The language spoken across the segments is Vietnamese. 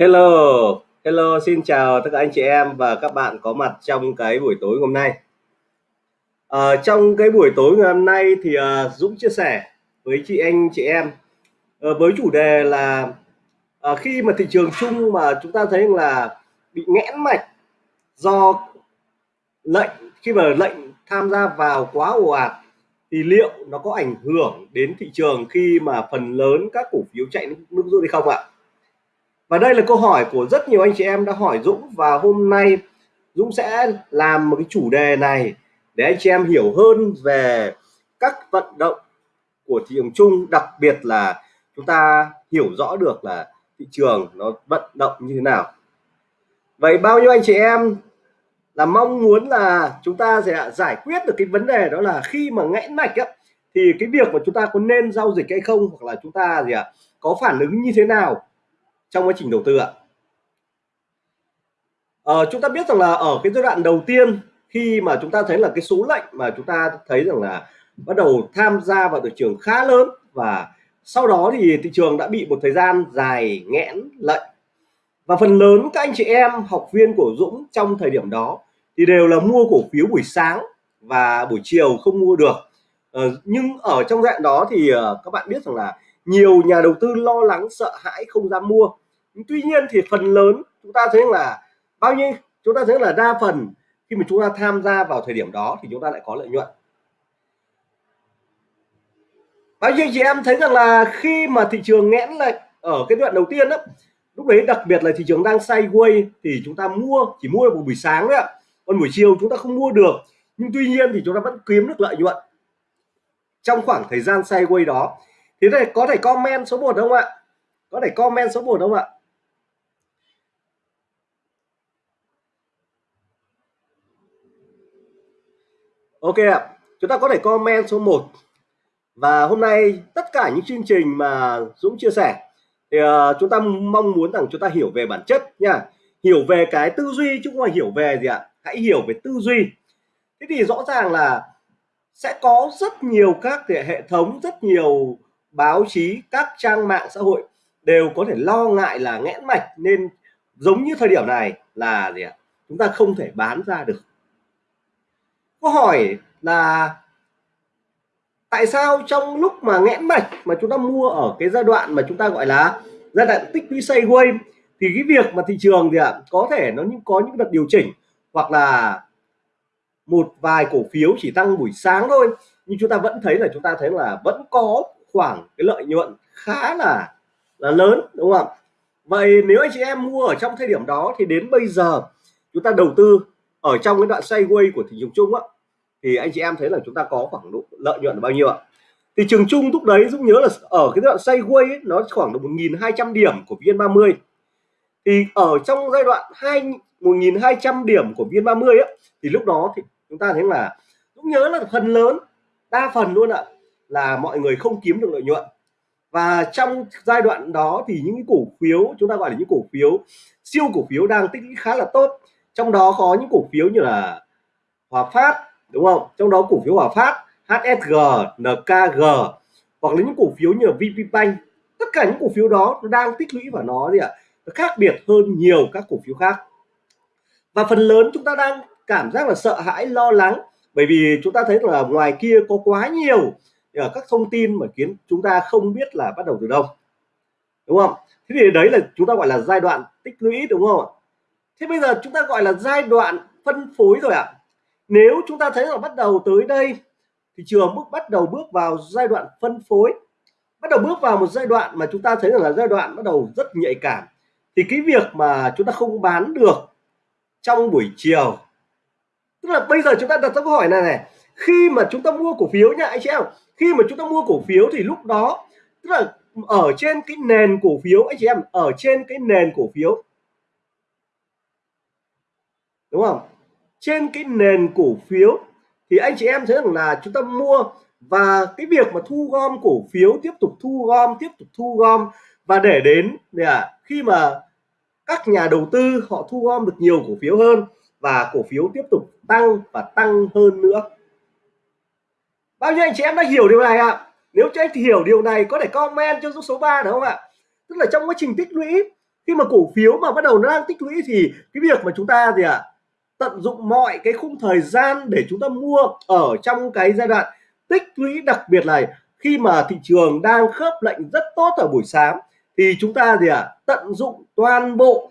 Hello, hello, xin chào tất cả anh chị em và các bạn có mặt trong cái buổi tối hôm nay. À, trong cái buổi tối ngày hôm nay thì ờ, Dũng chia sẻ với chị anh chị em ờ, với chủ đề là khi mà thị trường chung mà chúng ta thấy là bị nghẽn mạch do lệnh khi mà lệnh tham gia vào quá ồ ạt thì liệu nó có ảnh hưởng đến thị trường khi mà phần lớn các cổ phiếu chạy nước rút hay không ạ? Và đây là câu hỏi của rất nhiều anh chị em đã hỏi Dũng và hôm nay Dũng sẽ làm một cái chủ đề này để anh chị em hiểu hơn về các vận động của thị trường chung đặc biệt là chúng ta hiểu rõ được là thị trường nó vận động như thế nào. Vậy bao nhiêu anh chị em là mong muốn là chúng ta sẽ giải quyết được cái vấn đề đó là khi mà nghẽn mạch á, thì cái việc mà chúng ta có nên giao dịch hay không hoặc là chúng ta gì ạ à, có phản ứng như thế nào trong quá trình đầu tư ạ. À, chúng ta biết rằng là ở cái giai đoạn đầu tiên khi mà chúng ta thấy là cái số lệnh mà chúng ta thấy rằng là bắt đầu tham gia vào thị trường khá lớn và sau đó thì thị trường đã bị một thời gian dài nghẽn lệnh. Và phần lớn các anh chị em học viên của Dũng trong thời điểm đó thì đều là mua cổ phiếu buổi sáng và buổi chiều không mua được. Ờ, nhưng ở trong dạng đó thì uh, các bạn biết rằng là nhiều nhà đầu tư lo lắng, sợ hãi, không dám mua. Tuy nhiên thì phần lớn chúng ta thấy là bao nhiêu? Chúng ta thấy là đa phần khi mà chúng ta tham gia vào thời điểm đó thì chúng ta lại có lợi nhuận. Bao nhiêu chị em thấy rằng là khi mà thị trường nghẽn lại ở cái đoạn đầu tiên đó lúc đấy đặc biệt là thị trường đang sideways thì chúng ta mua, chỉ mua được một buổi sáng đấy ạ. Còn buổi chiều chúng ta không mua được. Nhưng tuy nhiên thì chúng ta vẫn kiếm được lợi nhuận. Trong khoảng thời gian sideways đó thì này có thể comment số 1 không ạ? Có thể comment số 1 không ạ? Ok ạ, chúng ta có thể comment số 1 và hôm nay tất cả những chương trình mà Dũng chia sẻ thì uh, chúng ta mong muốn rằng chúng ta hiểu về bản chất nha. Hiểu về cái tư duy chứ không phải hiểu về gì ạ? Hãy hiểu về tư duy. Thế thì rõ ràng là sẽ có rất nhiều các hệ thống rất nhiều báo chí, các trang mạng xã hội đều có thể lo ngại là nghẽn mạch nên giống như thời điểm này là gì ạ? Chúng ta không thể bán ra được. Câu hỏi là tại sao trong lúc mà nghẽn mạch mà chúng ta mua ở cái giai đoạn mà chúng ta gọi là giai đoạn tích lũy sideways thì cái việc mà thị trường thì ạ? Có thể nó những, có những đợt điều chỉnh hoặc là một vài cổ phiếu chỉ tăng buổi sáng thôi. Nhưng chúng ta vẫn thấy là chúng ta thấy là vẫn có khoảng cái lợi nhuận khá là là lớn đúng không vậy nếu anh chị em mua ở trong thời điểm đó thì đến bây giờ chúng ta đầu tư ở trong cái đoạn sideways của thị trường chung á thì anh chị em thấy là chúng ta có khoảng độ lợi nhuận là bao nhiêu ạ? Thì trường chung lúc đấy Dũng nhớ là ở cái đoạn sideways ấy, nó khoảng được 1.200 điểm của VN30. Thì ở trong giai đoạn 2 1.200 điểm của VN30 ấy, thì lúc đó thì chúng ta thấy là Dũng nhớ là phần lớn đa phần luôn ạ là mọi người không kiếm được lợi nhuận. Và trong giai đoạn đó thì những cổ phiếu, chúng ta gọi là những cổ phiếu, siêu cổ phiếu đang tích lũy khá là tốt. Trong đó có những cổ phiếu như là Hòa Phát, đúng không? Trong đó cổ phiếu Hòa Phát HSG NKG hoặc là những cổ phiếu như là VPBank tất cả những cổ phiếu đó nó đang tích lũy và nó gì ạ? Nó khác biệt hơn nhiều các cổ phiếu khác. Và phần lớn chúng ta đang cảm giác là sợ hãi, lo lắng, bởi vì chúng ta thấy là ngoài kia có quá nhiều ở các thông tin mà khiến chúng ta không biết là bắt đầu từ đâu. Đúng không? Thế thì đấy là chúng ta gọi là giai đoạn tích lũy, đúng không thế bây giờ chúng ta gọi là giai đoạn phân phối rồi ạ. À? nếu chúng ta thấy là bắt đầu tới đây thị trường bước, bắt đầu bước vào giai đoạn phân phối. Bắt đầu bước vào một giai đoạn mà chúng ta thấy rằng là giai đoạn bắt đầu rất nhạy cảm. Thì cái việc mà chúng ta không bán được trong buổi chiều. Tức là bây giờ chúng ta đặt ra câu hỏi này này khi mà chúng ta mua cổ phiếu nha anh chị em khi mà chúng ta mua cổ phiếu thì lúc đó tức là ở trên cái nền cổ phiếu anh chị em ở trên cái nền cổ phiếu đúng không? Trên cái nền cổ phiếu thì anh chị em thấy rằng là chúng ta mua và cái việc mà thu gom cổ phiếu tiếp tục thu gom tiếp tục thu gom và để đến à, khi mà các nhà đầu tư họ thu gom được nhiều cổ phiếu hơn và cổ phiếu tiếp tục tăng và tăng hơn nữa bao nhiêu anh chị em đã hiểu điều này ạ? À? nếu cho anh hiểu điều này có thể comment cho số 3 được không ạ? Tức là trong quá trình tích lũy khi mà cổ phiếu mà bắt đầu nó đang tích lũy thì cái việc mà chúng ta gì ạ? À, tận dụng mọi cái khung thời gian để chúng ta mua ở trong cái giai đoạn tích lũy đặc biệt này, khi mà thị trường đang khớp lệnh rất tốt ở buổi sáng thì chúng ta gì ạ? À, tận dụng toàn bộ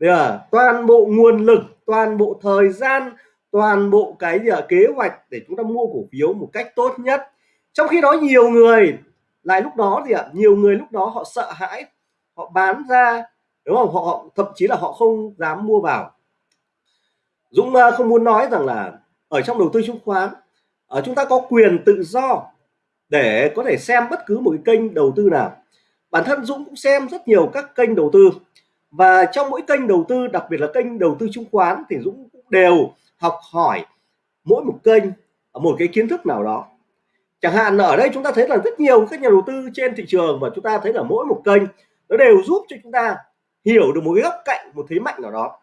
à, toàn bộ nguồn lực toàn bộ thời gian toàn bộ cái gì à, kế hoạch để chúng ta mua cổ phiếu một cách tốt nhất. Trong khi đó nhiều người lại lúc đó thì ạ nhiều người lúc đó họ sợ hãi họ bán ra đúng không? Họ thậm chí là họ không dám mua vào. Dũng à, không muốn nói rằng là ở trong đầu tư chứng khoán ở chúng ta có quyền tự do để có thể xem bất cứ một cái kênh đầu tư nào. Bản thân Dũng cũng xem rất nhiều các kênh đầu tư và trong mỗi kênh đầu tư đặc biệt là kênh đầu tư chứng khoán thì Dũng cũng đều học hỏi mỗi một kênh một cái kiến thức nào đó. Chẳng hạn ở đây chúng ta thấy là rất nhiều các nhà đầu tư trên thị trường và chúng ta thấy là mỗi một kênh nó đều giúp cho chúng ta hiểu được một cái góc cạnh một thế mạnh nào đó.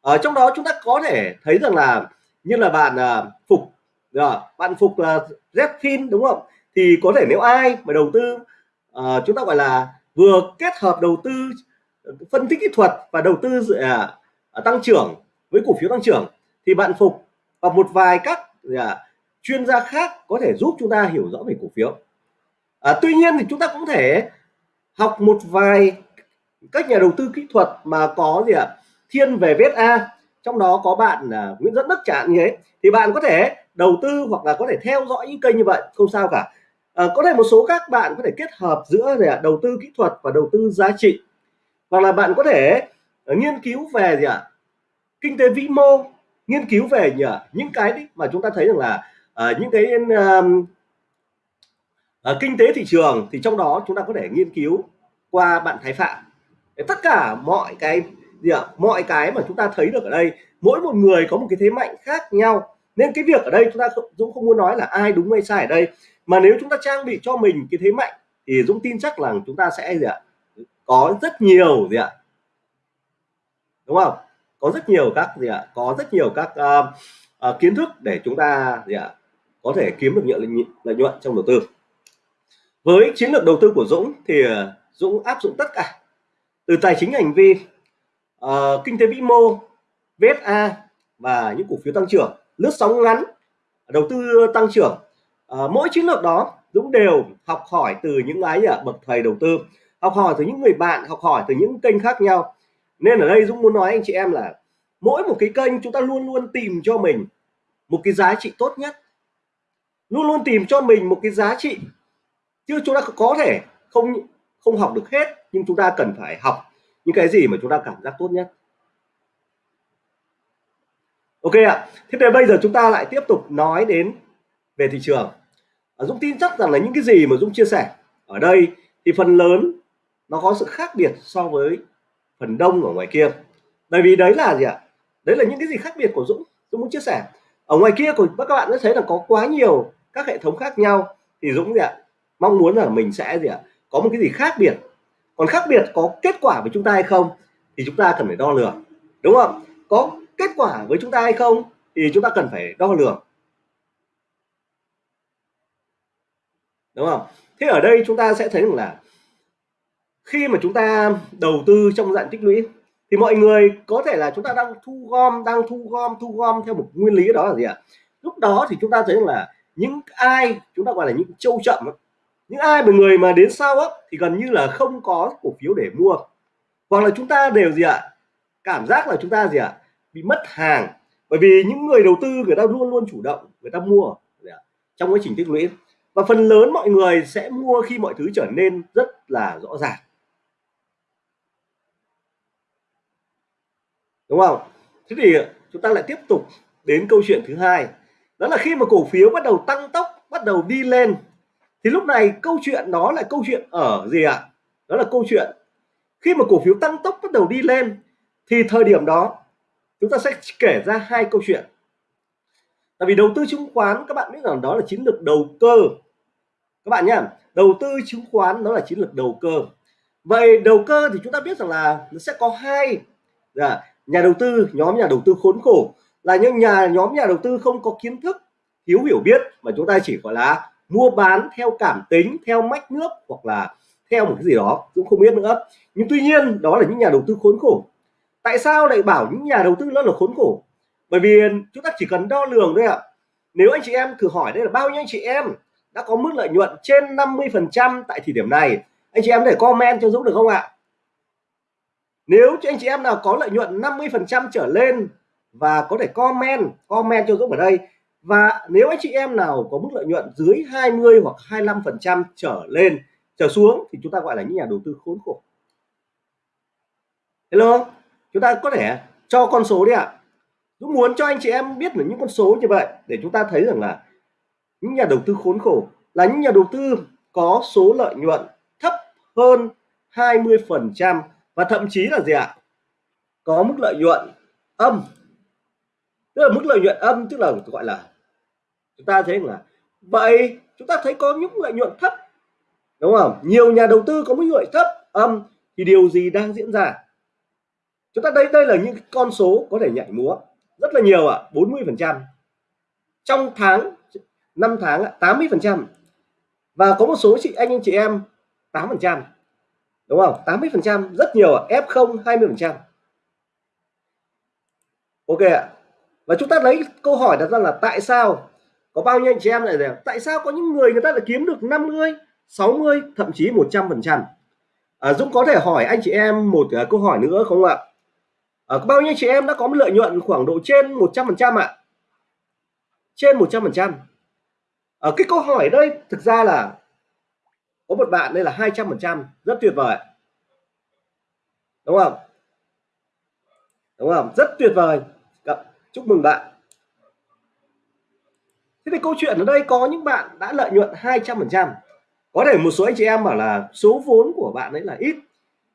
Ở trong đó chúng ta có thể thấy rằng là như là bạn uh, phục à, bạn phục là uh, Zfin đúng không? Thì có thể nếu ai mà đầu tư uh, chúng ta gọi là vừa kết hợp đầu tư phân tích kỹ thuật và đầu tư uh, tăng trưởng với cổ phiếu tăng trưởng thì bạn phục và một vài các à, chuyên gia khác có thể giúp chúng ta hiểu rõ về cổ phiếu. À, tuy nhiên thì chúng ta cũng thể học một vài các nhà đầu tư kỹ thuật mà có gì ạ à, thiên về VSA trong đó có bạn à, Nguyễn Dẫn Đức chẳng như thế. Thì bạn có thể đầu tư hoặc là có thể theo dõi những kênh như vậy không sao cả. À, có thể một số các bạn có thể kết hợp giữa gì à, đầu tư kỹ thuật và đầu tư giá trị. Hoặc là bạn có thể nghiên cứu về gì ạ à, kinh tế vĩ mô nghiên cứu về nhờ những cái mà chúng ta thấy rằng là uh, những cái uh, uh, kinh tế thị trường thì trong đó chúng ta có thể nghiên cứu qua bạn Thái Phạm. Tất cả mọi cái gì ạ? Mọi cái mà chúng ta thấy được ở đây mỗi một người có một cái thế mạnh khác nhau. Nên cái việc ở đây chúng ta không, Dũng không muốn nói là ai đúng hay sai ở đây. Mà nếu chúng ta trang bị cho mình cái thế mạnh thì Dũng tin chắc là chúng ta sẽ gì ạ? Có rất nhiều gì ạ? Đúng không? Có rất nhiều các gì ạ có rất nhiều các uh, uh, kiến thức để chúng ta gì ạ có thể kiếm được nhận lợi nhuận trong đầu tư. Với chiến lược đầu tư của Dũng thì ờ, Dũng áp dụng tất cả từ tài chính hành vi uh, kinh tế vĩ mô VSA và những cổ phiếu tăng trưởng lướt sóng ngắn đầu tư tăng trưởng. Uh, mỗi chiến lược đó Dũng đều học hỏi từ những ái bậc thầy đầu tư học hỏi từ những người bạn học hỏi từ những kênh khác nhau nên ở đây Dũng muốn nói anh chị em là mỗi một cái kênh chúng ta luôn luôn tìm cho mình một cái giá trị tốt nhất. Luôn luôn tìm cho mình một cái giá trị. Chứ chúng ta có thể không không học được hết, nhưng chúng ta cần phải học những cái gì mà chúng ta cảm giác tốt nhất. Ok ạ. Thế thì bây giờ chúng ta lại tiếp tục nói đến về thị trường. Dũng tin chắc rằng là những cái gì mà Dũng chia sẻ ở đây thì phần lớn nó có sự khác biệt so với phần đông ở ngoài kia. Bởi vì đấy là gì ạ? Đấy là những cái gì khác biệt của Dũng. Dũng muốn chia sẻ. Ở ngoài kia của các bạn sẽ thấy là có quá nhiều các hệ thống khác nhau. Thì Dũng gì ạ? Mong muốn là mình sẽ gì ạ? Có một cái gì khác biệt. Còn khác biệt có kết quả với chúng ta hay không thì chúng ta cần phải đo lường. Đúng không? Có kết quả với chúng ta hay không thì chúng ta cần phải đo lường. Đúng không? Thế ở đây chúng ta sẽ thấy rằng là khi mà chúng ta đầu tư trong dạng tích lũy, thì mọi người có thể là chúng ta đang thu gom, đang thu gom thu gom theo một nguyên lý đó là gì ạ? Lúc đó thì chúng ta thấy là những ai, chúng ta gọi là những châu chậm những ai mà người mà đến sau á, thì gần như là không có cổ phiếu để mua. Hoặc là chúng ta đều gì ạ? Cảm giác là chúng ta gì ạ? Bị mất hàng. Bởi vì những người đầu tư, người ta luôn luôn chủ động, người ta mua trong quá trình tích lũy. Và phần lớn mọi người sẽ mua khi mọi thứ trở nên rất là rõ ràng. Đúng không? Thế thì chúng ta lại tiếp tục đến câu chuyện thứ hai. Đó là khi mà cổ phiếu bắt đầu tăng tốc, bắt đầu đi lên, thì lúc này câu chuyện đó là câu chuyện ở gì ạ? À? đó là câu chuyện khi mà cổ phiếu tăng tốc, bắt đầu đi lên, thì thời điểm đó chúng ta sẽ kể ra hai câu chuyện. Tại vì đầu tư chứng khoán, các bạn biết rằng đó là chiến lược đầu cơ. Các bạn nhá, đầu tư chứng khoán đó là chiến lược đầu cơ. Vậy đầu cơ thì chúng ta biết rằng là nó sẽ có hai là nhà đầu tư, nhóm nhà đầu tư khốn khổ là những nhà, nhóm nhà đầu tư không có kiến thức, thiếu hiểu biết mà chúng ta chỉ gọi là mua bán theo cảm tính, theo mách nước hoặc là theo một cái gì đó, cũng không biết nữa. Nhưng tuy nhiên, đó là những nhà đầu tư khốn khổ. Tại sao lại bảo những nhà đầu tư nó là khốn khổ? Bởi vì chúng ta chỉ cần đo lường thôi ạ. Nếu anh chị em thử hỏi đây là bao nhiêu anh chị em đã có mức lợi nhuận trên 50 phần trăm tại thời điểm này, anh chị em để comment cho Dũng được không ạ? Nếu cho anh chị em nào có lợi nhuận 50 phần trăm trở lên và có thể comment comment cho Dũng ở đây. Và nếu anh chị em nào có mức lợi nhuận dưới 20 hoặc 25 phần trăm trở lên, trở xuống thì chúng ta gọi là những nhà đầu tư khốn khổ. Hello, chúng ta có thể cho con số đi ạ. Dũng muốn cho anh chị em biết được những con số như vậy để chúng ta thấy rằng là những nhà đầu tư khốn khổ là những nhà đầu tư có số lợi nhuận thấp hơn 20 phần trăm và thậm chí là gì ạ? Có mức lợi nhuận âm. Tức là mức lợi nhuận âm tức là gọi là chúng ta thấy là vậy chúng ta thấy có những lợi nhuận thấp đúng không? Nhiều nhà đầu tư có mức lợi thấp âm thì điều gì đang diễn ra? Chúng ta đây đây là những con số có thể nhảy múa rất là nhiều ạ à, 40 phần trăm. Trong tháng 5 tháng 80 phần trăm. Và có một số chị anh anh chị em 8 phần trăm đúng không? 80 phần trăm rất nhiều ạ. À. F0 20 phần trăm. Ok ạ. Và chúng ta lấy câu hỏi đặt ra là tại sao có bao nhiêu anh chị em lại là tại sao có những người người ta lại kiếm được 50 60 thậm chí 100 phần trăm? À, Dũng có thể hỏi anh chị em một uh, câu hỏi nữa không ạ? À, bao nhiêu chị em đã có một lợi nhuận khoảng độ trên 100 phần trăm ạ? Trên 100 phần trăm. Ở cái câu hỏi đây thực ra là có một bạn đây là 200 phần trăm, rất tuyệt vời. Đúng không? Đúng không? Rất tuyệt vời. Chúc mừng bạn. Thế thì câu chuyện ở đây có những bạn đã lợi nhuận 200 phần trăm. Có thể một số anh chị em bảo là số vốn của bạn ấy là ít,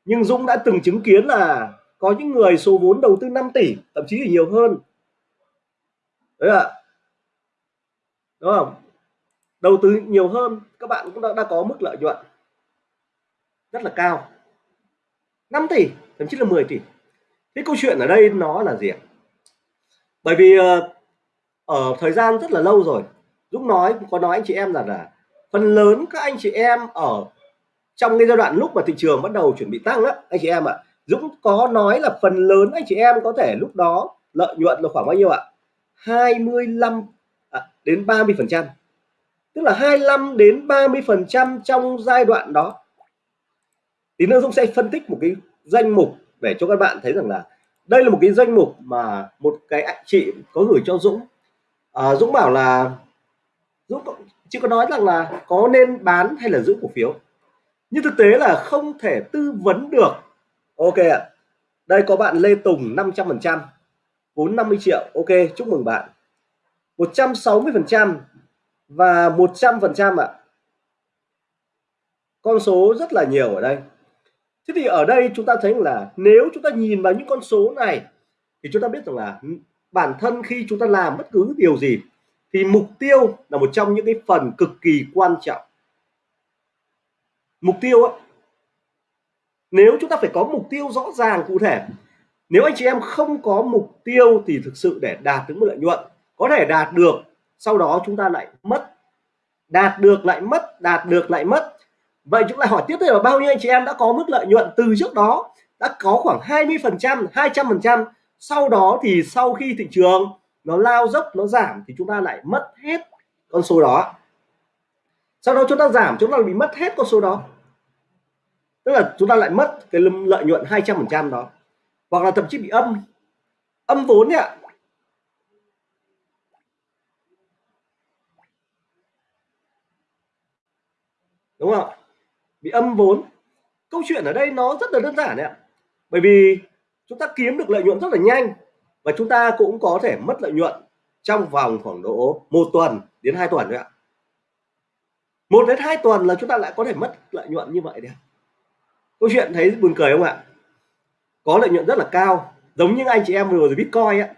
nhưng Dũng đã từng chứng kiến là có những người số vốn đầu tư 5 tỷ, thậm chí là nhiều hơn. Đấy ạ. Đúng không? Đầu tư nhiều hơn các bạn cũng đã, đã có mức lợi nhuận rất là cao. 5 tỷ thậm chí là 10 tỷ. Cái câu chuyện ở đây nó là gì bởi vì ờ, ở thời gian rất là lâu rồi Dũng nói có nói anh chị em rằng là phần lớn các anh chị em ở trong cái giai đoạn lúc mà thị trường bắt đầu chuẩn bị tăng á anh chị em ạ Dũng có nói là phần lớn anh chị em có thể lúc đó lợi nhuận là khoảng bao nhiêu ạ? 25 à, đến 30 phần trăm tức là 25 đến 30 phần trăm trong giai đoạn đó. Tí nữa Dũng sẽ phân tích một cái danh mục để cho các bạn thấy rằng là đây là một cái danh mục mà một cái anh chị có gửi cho Dũng. À, Dũng bảo là Dũng chỉ có nói rằng là có nên bán hay là giữ cổ phiếu? Nhưng thực tế là không thể tư vấn được. Ok ạ. Đây có bạn Lê Tùng 500 phần trăm vốn 50 triệu. Ok chúc mừng bạn. 160 phần trăm và 100 phần trăm ạ. Con số rất là nhiều ở đây. Thế thì ở đây chúng ta thấy là nếu chúng ta nhìn vào những con số này, thì chúng ta biết rằng là bản thân khi chúng ta làm bất cứ điều gì, thì mục tiêu là một trong những cái phần cực kỳ quan trọng. Mục tiêu á, nếu chúng ta phải có mục tiêu rõ ràng cụ thể, nếu anh chị em không có mục tiêu thì thực sự để đạt được một lợi nhuận có thể đạt được sau đó chúng ta lại mất, đạt được lại mất, đạt được lại mất. Vậy chúng ta hỏi tiếp theo là bao nhiêu anh chị em đã có mức lợi nhuận từ trước đó, đã có khoảng 20 phần trăm 200 phần trăm. Sau đó thì sau khi thị trường nó lao dốc, nó giảm thì chúng ta lại mất hết con số đó. Sau đó chúng ta giảm, chúng ta bị mất hết con số đó. Tức là chúng ta lại mất cái lợi nhuận 200 phần trăm đó. Hoặc là thậm chí bị âm âm vốn ạ đúng không bị âm vốn. Câu chuyện ở đây nó rất là đơn giản đấy ạ. Bởi vì chúng ta kiếm được lợi nhuận rất là nhanh và chúng ta cũng có thể mất lợi nhuận trong vòng khoảng độ một tuần đến hai tuần đấy ạ. Một đến hai tuần là chúng ta lại có thể mất lợi nhuận như vậy đấy câu chuyện thấy buồn cười không ạ? Có lợi nhuận rất là cao, giống như anh chị em vừa rồi bitcoin ấy.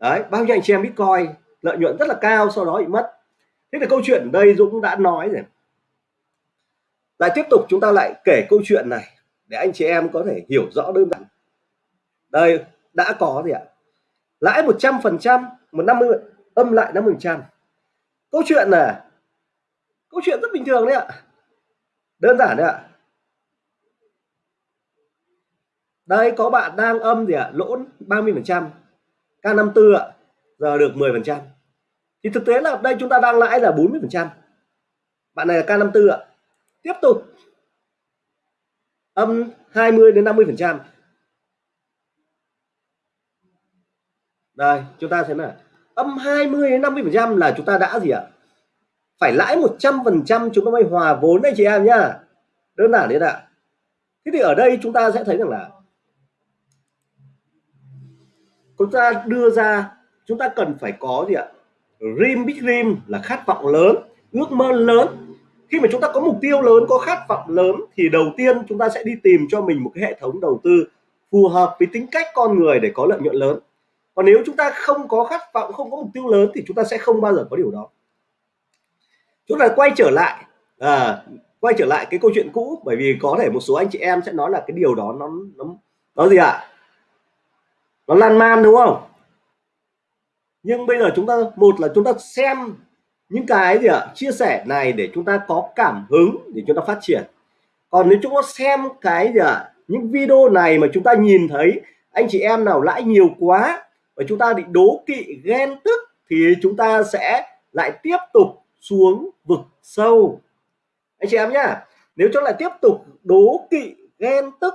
đấy, bao nhiêu anh chị em bitcoin, lợi nhuận rất là cao, sau đó bị mất. Thế là câu chuyện ở đây Dũng đã nói rồi lại tiếp tục chúng ta lại kể câu chuyện này, để anh chị em có thể hiểu rõ đơn giản. Đây, đã có gì ạ? Lãi 100 phần trăm, một năm âm lại 50 phần trăm. Câu chuyện là câu chuyện rất bình thường đấy ạ. Đơn giản đấy ạ. Đây, có bạn đang âm gì ạ? Lỗ 30 phần trăm K54 ạ. Giờ được 10 phần trăm. Thì thực tế là đây chúng ta đang lãi là 40 phần trăm. Bạn này là K54 ạ tiếp tục. Âm 20 đến 50 phần trăm. Đây, chúng ta thấy là âm 20 đến 50 phần trăm là chúng ta đã gì ạ? Phải lãi 100 phần trăm chúng ta mới hòa vốn đấy chị em nhá. Đơn giản đấy ạ. Thế thì ở đây chúng ta sẽ thấy rằng là chúng ta đưa ra, chúng ta cần phải có gì ạ? Dream, big dream là khát vọng lớn, ước mơ lớn khi mà chúng ta có mục tiêu lớn có khát vọng lớn thì đầu tiên chúng ta sẽ đi tìm cho mình một cái hệ thống đầu tư phù hợp với tính cách con người để có lợi nhuận lớn. Còn nếu chúng ta không có khát vọng không có mục tiêu lớn thì chúng ta sẽ không bao giờ có điều đó. Chúng ta quay trở lại à, quay trở lại cái câu chuyện cũ bởi vì có thể một số anh chị em sẽ nói là cái điều đó nó nó nó gì ạ? À? nó lan man đúng không? Nhưng bây giờ chúng ta một là chúng ta xem những cái gì ạ? Chia sẻ này để chúng ta có cảm hứng để chúng ta phát triển. Còn nếu chúng ta xem cái gì ạ? Những video này mà chúng ta nhìn thấy, anh chị em nào lãi nhiều quá và chúng ta bị đố kỵ, ghen tức thì chúng ta sẽ lại tiếp tục xuống vực sâu. Anh chị em nhá, nếu chúng lại tiếp tục đố kỵ, ghen tức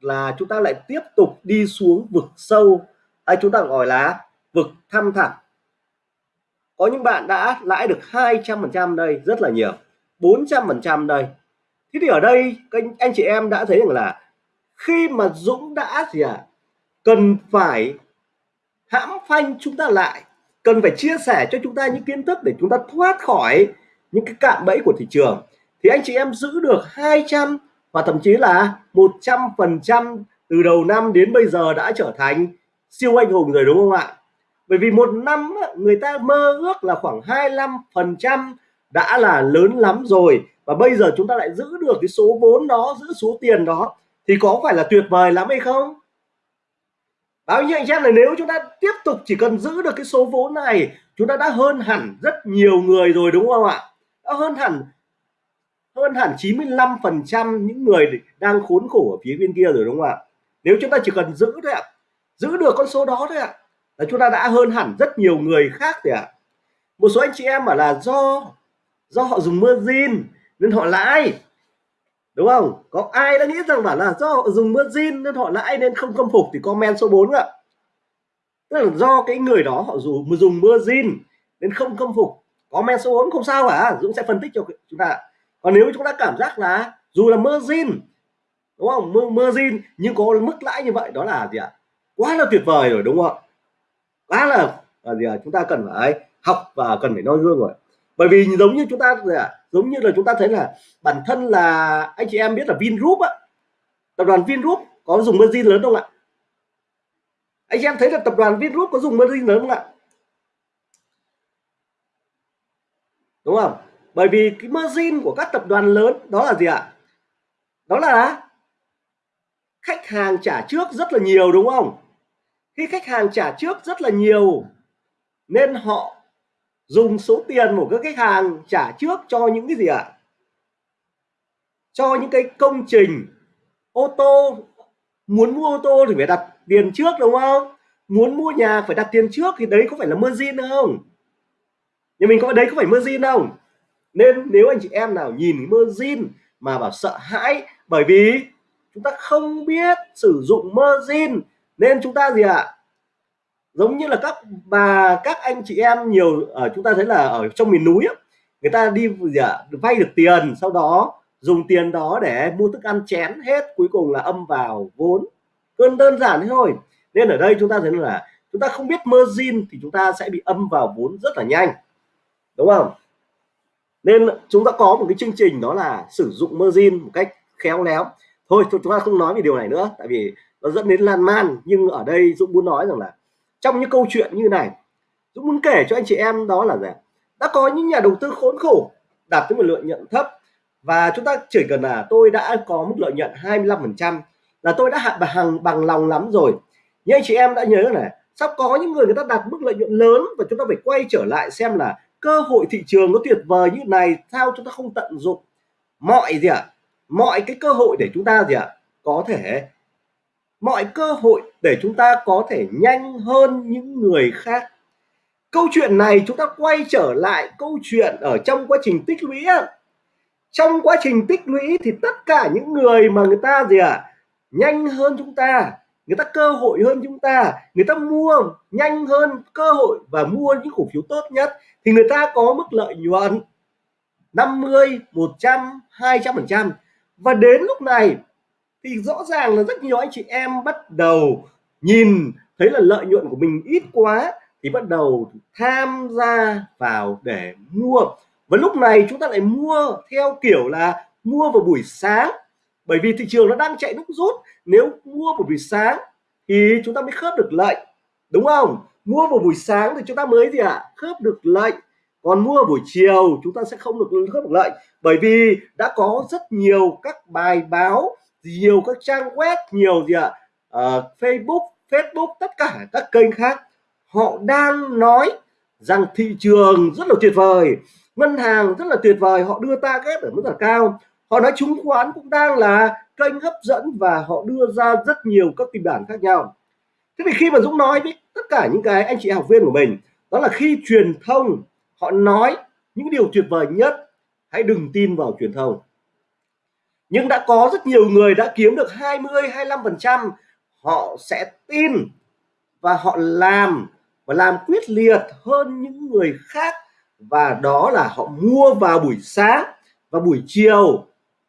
là chúng ta lại tiếp tục đi xuống vực sâu. Hay chúng ta gọi là vực thăm thẳm có những bạn đã lãi được 200% đây rất là nhiều. 400% đây. Thế thì ở đây anh, anh chị em đã thấy rằng là khi mà Dũng đã gì à cần phải hãm phanh chúng ta lại cần phải chia sẻ cho chúng ta những kiến thức để chúng ta thoát khỏi những cái cạm bẫy của thị trường thì anh chị em giữ được 200 và thậm chí là 100 phần trăm từ đầu năm đến bây giờ đã trở thành siêu anh hùng rồi đúng không ạ? Bởi vì một năm người ta mơ ước là khoảng 25 phần trăm đã là lớn lắm rồi. Và bây giờ chúng ta lại giữ được cái số vốn đó, giữ số tiền đó, thì có phải là tuyệt vời lắm hay không? Bao nhiêu anh em là nếu chúng ta tiếp tục chỉ cần giữ được cái số vốn này, chúng ta đã hơn hẳn rất nhiều người rồi, đúng không ạ? Đã hơn hẳn hơn hẳn 95 phần trăm những người đang khốn khổ ở phía bên kia rồi, đúng không ạ? Nếu chúng ta chỉ cần giữ thôi ạ, giữ được con số đó thôi ạ là chúng ta đã hơn hẳn rất nhiều người khác thì ạ. Một số anh chị em bảo là do do họ dùng margin nên họ lãi. Đúng không? Có ai đã nghĩ rằng bảo là do họ dùng margin nên họ lãi nên không khâm phục thì comment số 4 ạ. Tức là do cái người đó họ dùng dùng margin nên không khâm phục. Comment số 4 không sao cả Dũng sẽ phân tích cho chúng ta. Còn nếu chúng ta cảm giác là dù là margin đúng không? Margin nhưng có mức lãi như vậy, đó là gì ạ? Quá là tuyệt vời rồi, đúng không quá là, là gì ạ chúng ta cần phải học và cần phải noi gương rồi. Bởi vì giống như chúng ta giống như là chúng ta thấy là bản thân là anh chị em biết là Vingroup á tập đoàn Vingroup có dùng margin lớn không ạ? Anh chị em thấy là tập đoàn Vingroup có dùng margin lớn không ạ? Đúng không? Bởi vì cái margin của các tập đoàn lớn đó là gì ạ? Đó là khách hàng trả trước rất là nhiều đúng không? Khi khách hàng trả trước rất là nhiều, nên họ dùng số tiền của các khách hàng trả trước cho những cái gì ạ? Cho những cái công trình, ô tô. Muốn mua ô tô thì phải đặt tiền trước đúng không? Muốn mua nhà phải đặt tiền trước thì đấy có phải là margin không? Nhà mình có đấy có phải margin không? Nên nếu anh chị em nào nhìn margin mà bảo sợ hãi bởi vì chúng ta không biết sử dụng margin nên chúng ta gì ạ? À? giống như là các bà các anh chị em nhiều ở chúng ta thấy là ở trong miền núi ấy, người ta đi gì ạ? À, vay được tiền sau đó dùng tiền đó để mua thức ăn chén hết cuối cùng là âm vào vốn. Cơn đơn giản thế thôi. Nên ở đây chúng ta thấy là chúng ta không biết margin thì chúng ta sẽ bị âm vào vốn rất là nhanh. Đúng không? Nên chúng ta có một cái chương trình đó là sử dụng margin một cách khéo léo. Thôi chúng ta không nói về điều này nữa tại vì nó dẫn đến lan man nhưng ở đây Dũng muốn nói rằng là trong những câu chuyện như này, Dũng muốn kể cho anh chị em đó là gì đã có những nhà đầu tư khốn khổ đạt tới một lợi nhuận thấp và chúng ta chỉ cần là tôi đã có mức lợi nhuận 25% là tôi đã hạ bằng bằng lòng lắm rồi nhưng anh chị em đã nhớ này sắp có những người người ta đạt mức lợi nhuận lớn và chúng ta phải quay trở lại xem là cơ hội thị trường nó tuyệt vời như này sao chúng ta không tận dụng mọi gì ạ à? mọi cái cơ hội để chúng ta gì ạ à? có thể mọi cơ hội để chúng ta có thể nhanh hơn những người khác. Câu chuyện này chúng ta quay trở lại câu chuyện ở trong quá trình tích lũy trong quá trình tích lũy thì tất cả những người mà người ta gì ạ à, nhanh hơn chúng ta người ta cơ hội hơn chúng ta người ta mua nhanh hơn cơ hội và mua những cổ phiếu tốt nhất thì người ta có mức lợi nhuận 50 100 200 phần trăm. Và đến lúc này thì rõ ràng là rất nhiều anh chị em bắt đầu nhìn thấy là lợi nhuận của mình ít quá thì bắt đầu tham gia vào để mua. Và lúc này chúng ta lại mua theo kiểu là mua vào buổi sáng. Bởi vì thị trường nó đang chạy nút rút. Nếu mua vào buổi sáng thì chúng ta mới khớp được lệnh đúng không? Mua vào buổi sáng thì chúng ta mới gì ạ? À? khớp được lệnh còn mua buổi chiều, chúng ta sẽ không được khớp được lệnh bởi vì đã có rất nhiều các bài báo nhiều các trang web nhiều gì ạ? À? uh, Facebook Facebook tất cả các kênh khác họ đang nói rằng thị trường rất là tuyệt vời ngân hàng rất là tuyệt vời họ đưa ta ghép ở mức là cao. Họ nói chứng khoán cũng đang là kênh hấp dẫn và họ đưa ra rất nhiều các kịch bản khác nhau. Thế thì khi mà Dũng nói với tất cả những cái anh chị học viên của mình đó là khi truyền thông họ nói những điều tuyệt vời nhất hãy đừng tin vào truyền thông nhưng đã có rất nhiều người đã kiếm được 20 25 phần trăm. Họ sẽ tin và họ làm và làm quyết liệt hơn những người khác. Và đó là họ mua vào buổi sáng và buổi chiều.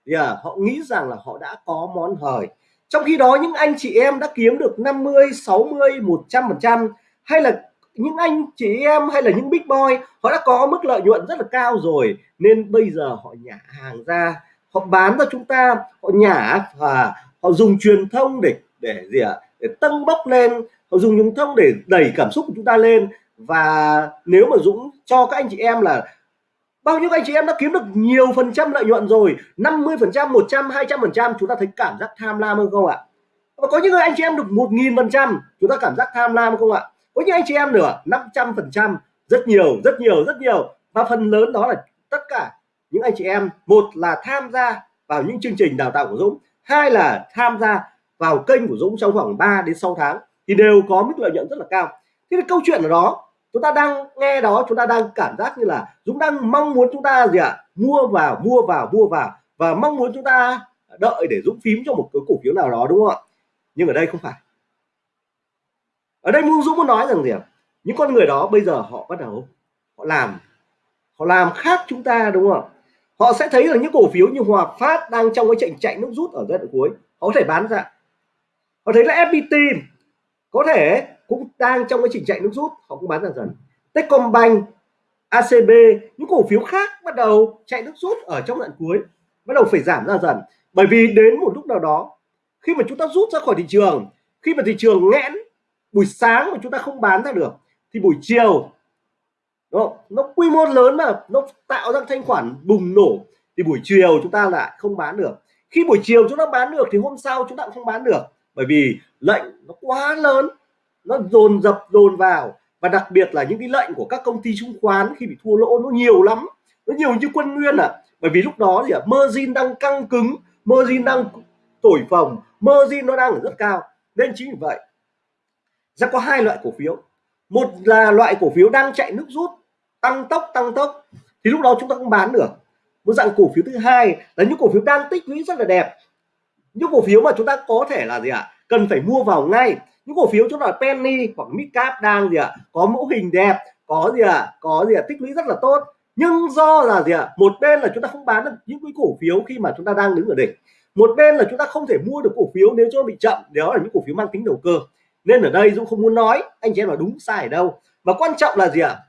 Yeah, à, họ nghĩ rằng là họ đã có món hời. Trong khi đó những anh chị em đã kiếm được 50 60 100 phần trăm. Hay là những anh chị em hay là những big boy họ đã có mức lợi nhuận rất là cao rồi. Nên bây giờ họ nhả hàng ra họ bán cho chúng ta, họ nhả và họ dùng truyền thông để để gì ạ? À? để tăng bốc lên. Họ dùng truyền thông để đẩy cảm xúc của chúng ta lên. Và nếu mà Dũng cho các anh chị em là bao nhiêu anh chị em đã kiếm được nhiều phần trăm lợi nhuận rồi 50 phần trăm 100 200 phần trăm, chúng ta thấy cảm giác tham lam hơn không ạ? Và có những người anh chị em được một nghìn phần trăm, chúng ta cảm giác tham lam không ạ? Có những anh chị em nữa 500 phần trăm, rất nhiều rất nhiều rất nhiều. Và phần lớn đó là tất cả anh chị em. Một là tham gia vào những chương trình đào tạo của Dũng. Hai là tham gia vào kênh của Dũng trong khoảng 3 đến 6 tháng thì đều có mức lợi nhuận rất là cao. Thế cái câu chuyện ở đó. Chúng ta đang nghe đó, chúng ta đang cảm giác như là Dũng đang mong muốn chúng ta gì ạ? À? mua vào mua vào mua vào và mong muốn chúng ta đợi để Dũng phím cho một cái cổ phiếu nào đó, đúng không ạ? Nhưng ở đây không phải. Ở đây muốn Dũng muốn nói rằng gì ạ? Những con người đó bây giờ họ bắt đầu họ làm họ làm khác chúng ta, đúng không họ sẽ thấy là những cổ phiếu như Hòa Phát đang trong cái chạy chạy nước rút ở giai đoạn cuối. Họ có thể bán ra. Họ thấy là FPT có thể cũng đang trong cái trình chạy nước rút. Họ cũng bán dần dần. Techcombank ACB những cổ phiếu khác bắt đầu chạy nước rút ở trong đoạn cuối, bắt đầu phải giảm ra dần. Bởi vì đến một lúc nào đó, khi mà chúng ta rút ra khỏi thị trường, khi mà thị trường nghẽn, buổi sáng mà chúng ta không bán ra được, thì buổi chiều nó nó quy mô lớn mà nó tạo ra thanh khoản bùng nổ. Thì buổi chiều chúng ta lại không bán được. Khi buổi chiều chúng ta bán được thì hôm sau chúng ta cũng không bán được. Bởi vì lệnh nó quá lớn nó dồn dập dồn vào. Và đặc biệt là những cái lệnh của các công ty chứng khoán khi bị thua lỗ nó nhiều lắm. Nó nhiều như quân nguyên à. Bởi vì lúc đó thì à, margin đang căng cứng margin đang thổi phồng margin nó đang ở rất cao. Nên chính vì vậy sẽ có hai loại cổ phiếu. Một là loại cổ phiếu đang chạy nước rút tăng tốc tăng tốc, thì lúc đó chúng ta cũng bán được một dạng cổ phiếu thứ hai là những cổ phiếu đang tích lũy rất là đẹp những cổ phiếu mà chúng ta có thể là gì ạ à? cần phải mua vào ngay những cổ phiếu chúng ta là penny hoặc midcap đang gì ạ à? có mẫu hình đẹp, có gì ạ à? có gì ạ à? tích lũy rất là tốt nhưng do là gì ạ à? một bên là chúng ta không bán được những cái cổ phiếu khi mà chúng ta đang đứng ở đỉnh một bên là chúng ta không thể mua được cổ phiếu nếu cho bị chậm đó là những cổ phiếu mang tính đầu cơ nên ở đây Dũng không muốn nói anh chị em là đúng sai ở đâu mà quan trọng là gì ạ à?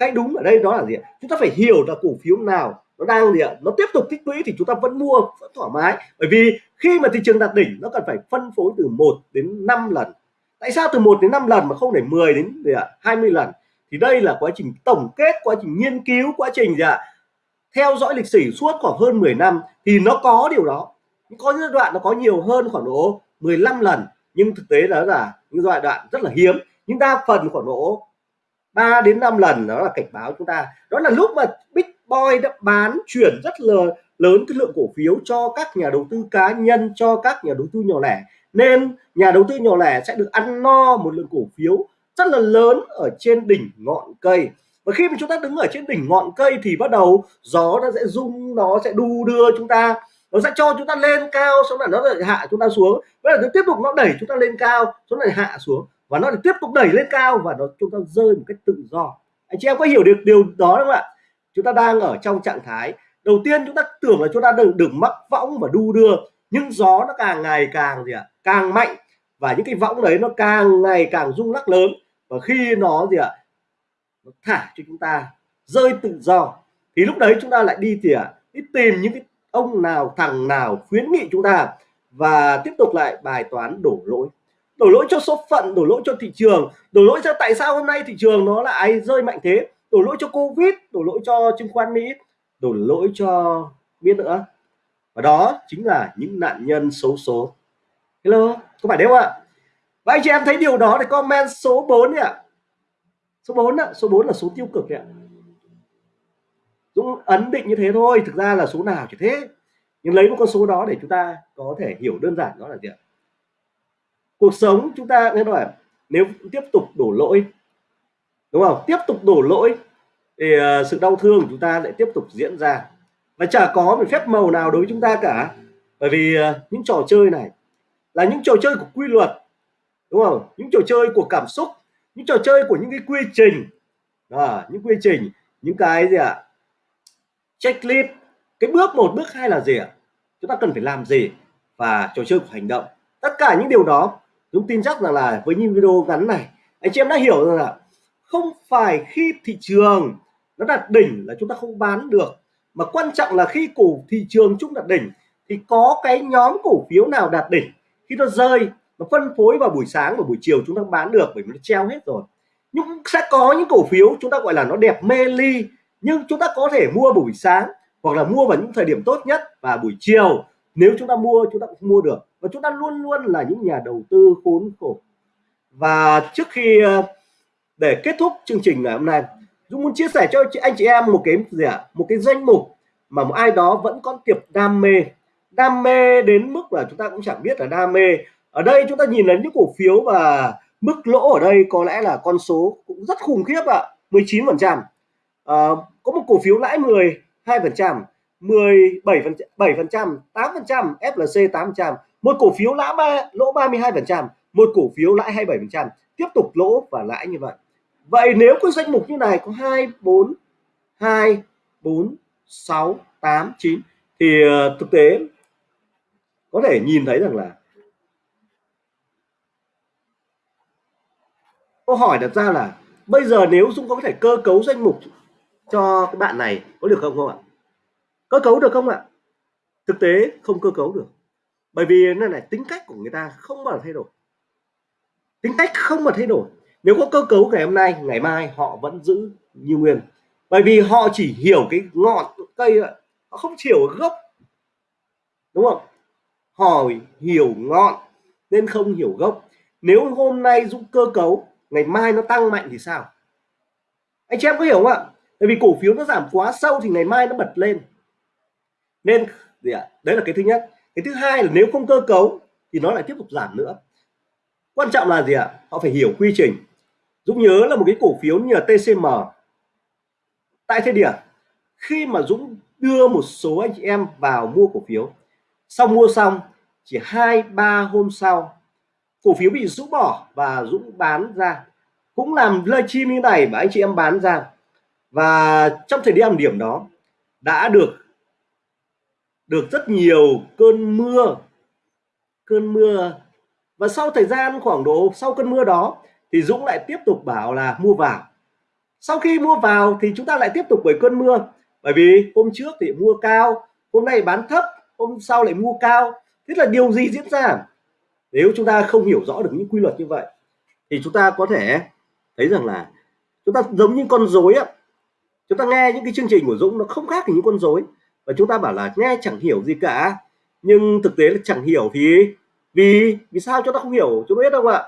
Cái đúng ở đây đó là gì ạ? Chúng ta phải hiểu là cổ phiếu nào nó đang gì ạ? Nó tiếp tục tích lũy thì chúng ta vẫn mua, vẫn thoải mái. Bởi vì khi mà thị trường đạt đỉnh, nó cần phải phân phối từ 1 đến 5 lần. Tại sao từ 1 đến 5 lần mà không để 10 đến gì ạ? 20 lần? Thì đây là quá trình tổng kết, quá trình nghiên cứu, quá trình gì ạ? Theo dõi lịch sử suốt khoảng hơn 10 năm thì nó có điều đó. Có những đoạn nó có nhiều hơn khoảng độ 15 lần, nhưng thực tế đó là những giai đoạn rất là hiếm. Nhưng đa phần khoảng độ 3 đến 5 lần, đó là cảnh báo chúng ta. Đó là lúc mà Big Boy đã bán chuyển rất là lớn cái lượng cổ phiếu cho các nhà đầu tư cá nhân, cho các nhà đầu tư nhỏ lẻ. Nên nhà đầu tư nhỏ lẻ sẽ được ăn no một lượng cổ phiếu rất là lớn ở trên đỉnh ngọn cây. Và khi mà chúng ta đứng ở trên đỉnh ngọn cây thì bắt đầu gió nó sẽ rung, nó sẽ đu đưa chúng ta. Nó sẽ cho chúng ta lên cao, xong là nó lại hạ chúng ta xuống. Và giờ tiếp tục nó đẩy chúng ta lên cao, xong lại hạ xuống và nó tiếp tục đẩy lên cao và nó, chúng ta rơi một cách tự do. Anh chị em có hiểu được điều đó không ạ? Chúng ta đang ở trong trạng thái, đầu tiên chúng ta tưởng là chúng ta đừng đừng mắc võng và đu đưa, nhưng gió nó càng ngày càng gì ạ? Càng mạnh, và những cái võng đấy nó càng ngày càng rung lắc lớn. Và khi nó gì ạ? Nó thả cho chúng ta, rơi tự do. Thì lúc đấy chúng ta lại đi thì ạ? Đi tìm những cái ông nào, thằng nào khuyến nghị chúng ta và tiếp tục lại bài toán đổ lỗi đổ lỗi cho số phận, đổ lỗi cho thị trường, đổ lỗi cho tại sao hôm nay thị trường nó lại rơi mạnh thế? Đổ lỗi cho covid, đổ lỗi cho chứng khoán mỹ, đổ lỗi cho, biết nữa. Và đó chính là những nạn nhân xấu số. Hello, có phải đấy không ạ? Và anh chị em thấy điều đó thì comment số 4 ạ. Số 4 ạ, số 4 là số tiêu cực ạ. Dũng ấn định như thế thôi, thực ra là số nào chỉ thế. Nhưng lấy một con số đó để chúng ta có thể hiểu đơn giản đó là gì ạ? Cuộc sống chúng ta nên nói nếu tiếp tục đổ lỗi đúng không? Tiếp tục đổ lỗi thì uh, sự đau thương của chúng ta lại tiếp tục diễn ra. Và chả có một phép màu nào đối với chúng ta cả. Bởi vì uh, những trò chơi này là những trò chơi của quy luật đúng không? Những trò chơi của cảm xúc những trò chơi của những cái quy trình. À, những quy trình những cái gì ạ? À? checklist. Cái bước một bước hai là gì ạ? À? chúng ta cần phải làm gì? Và trò chơi của hành động. Tất cả những điều đó Dũng tin chắc rằng là với những video ngắn này, anh chị em đã hiểu rằng là không phải khi thị trường nó đạt đỉnh là chúng ta không bán được, mà quan trọng là khi cổ thị trường chúng đạt đỉnh thì có cái nhóm cổ phiếu nào đạt đỉnh. Khi nó rơi, nó phân phối vào buổi sáng và buổi chiều chúng ta bán được bởi vì nó treo hết rồi. Nhưng sẽ có những cổ phiếu chúng ta gọi là nó đẹp mê ly, nhưng chúng ta có thể mua buổi sáng hoặc là mua vào những thời điểm tốt nhất và buổi chiều. Nếu chúng ta mua, chúng ta cũng mua được và chúng ta luôn luôn là những nhà đầu tư khốn khổ. Và trước khi ờ, để kết thúc chương trình ngày hôm nay Dũng muốn chia sẻ cho anh chị em một cái gì ạ? À? một cái danh mục mà một ai đó vẫn có tiệp đam mê. Đam mê đến mức là chúng ta cũng chẳng biết là đam mê. Ở đây chúng ta nhìn đến những cổ phiếu và mức lỗ ở đây có lẽ là con số cũng rất khủng khiếp ạ. 19 phần trăm. À, có một cổ phiếu lãi 12 phần trăm 17 phần 7 phần trăm 8 phần trăm FLC 8 phần trăm một cổ phiếu lã ba, lỗ 32 phần trăm, một cổ phiếu lãi 27 phần trăm. Tiếp tục lỗ và lãi như vậy. Vậy nếu có danh mục như này có 2 4 2 4 6 8 9 thì ờ, thực tế có thể nhìn thấy rằng là câu hỏi đặt ra là bây giờ nếu Dũng có thể cơ cấu danh mục cho các bạn này có được không không ạ? Cơ cấu được không ạ? Thực tế không cơ cấu được bởi vì nó này tính cách của người ta không bao giờ thay đổi. Tính cách không mà thay đổi. Nếu có cơ cấu ngày hôm nay, ngày mai họ vẫn giữ như nguyên. Bởi vì họ chỉ hiểu cái ngọn cây họ không hiểu gốc. Đúng không? Họ hiểu ngọn nên không hiểu gốc. Nếu hôm nay dũng cơ cấu, ngày mai nó tăng mạnh thì sao? Anh chị em có hiểu không ạ? Bởi vì cổ phiếu nó giảm quá sâu thì ngày mai nó bật lên. Nên, gì ạ? Đấy là cái thứ nhất cái thứ hai là nếu không cơ cấu thì nó lại tiếp tục giảm nữa. Quan trọng là gì ạ? Họ phải hiểu quy trình. Dũng nhớ là một cái cổ phiếu như là TCM tại thời điểm khi mà Dũng đưa một số anh chị em vào mua cổ phiếu, sau mua xong, chỉ hai, ba hôm sau, cổ phiếu bị rũ bỏ và Dũng bán ra. Cũng làm livestream như này mà anh chị em bán ra. Và trong thời điểm điểm đó, đã được được rất nhiều cơn mưa. Cơn mưa. Và sau thời gian khoảng độ, sau cơn mưa đó, thì Dũng lại tiếp tục bảo là mua vào. Sau khi mua vào thì chúng ta lại tiếp tục bởi cơn mưa. Bởi vì hôm trước thì mua cao, hôm nay bán thấp, hôm sau lại mua cao. Thế là điều gì diễn ra? Nếu chúng ta không hiểu rõ được những quy luật như vậy, thì chúng ta có thể thấy rằng là chúng ta giống như con rối á. Chúng ta nghe những cái chương trình của Dũng, nó không khác gì những con rối và chúng ta bảo là nghe chẳng hiểu gì cả. Nhưng thực tế là chẳng hiểu thì vì vì sao chúng ta không hiểu? Chúng ta biết không ạ?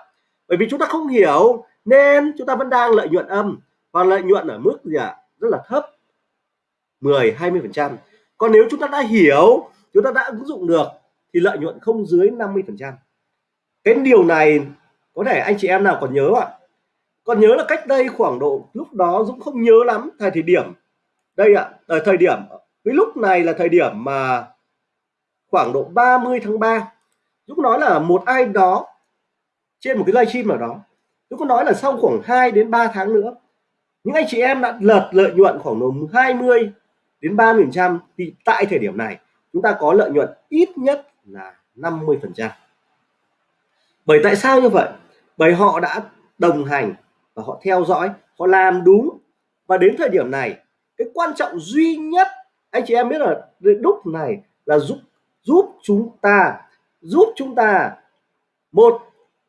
Bởi vì chúng ta không hiểu nên chúng ta vẫn đang lợi nhuận âm. Và lợi nhuận ở mức gì ạ? Rất là thấp. 10 20 phần trăm. Còn nếu chúng ta đã hiểu, chúng ta đã ứng dụng được, thì lợi nhuận không dưới 50 phần trăm. Cái điều này có thể anh chị em nào còn nhớ ạ? Còn nhớ là cách đây khoảng độ, lúc đó Dũng không nhớ lắm thời thời điểm. Đây ạ ờ, thời điểm cái lúc này là thời điểm mà khoảng độ 30 tháng 3 Dũng nói là một ai đó trên một cái livestream nào đó, Dũng có nói là sau khoảng 2 đến 3 tháng nữa, những anh chị em đã lợt lợi nhuận khoảng độ 20 đến 30 phần trăm. Thì tại thời điểm này, chúng ta có lợi nhuận ít nhất là 50 phần trăm. Bởi tại sao như vậy? Bởi họ đã đồng hành và họ theo dõi, họ làm đúng. Và đến thời điểm này, cái quan trọng duy nhất anh chị em biết là đúc này là giúp giúp chúng ta, giúp chúng ta, một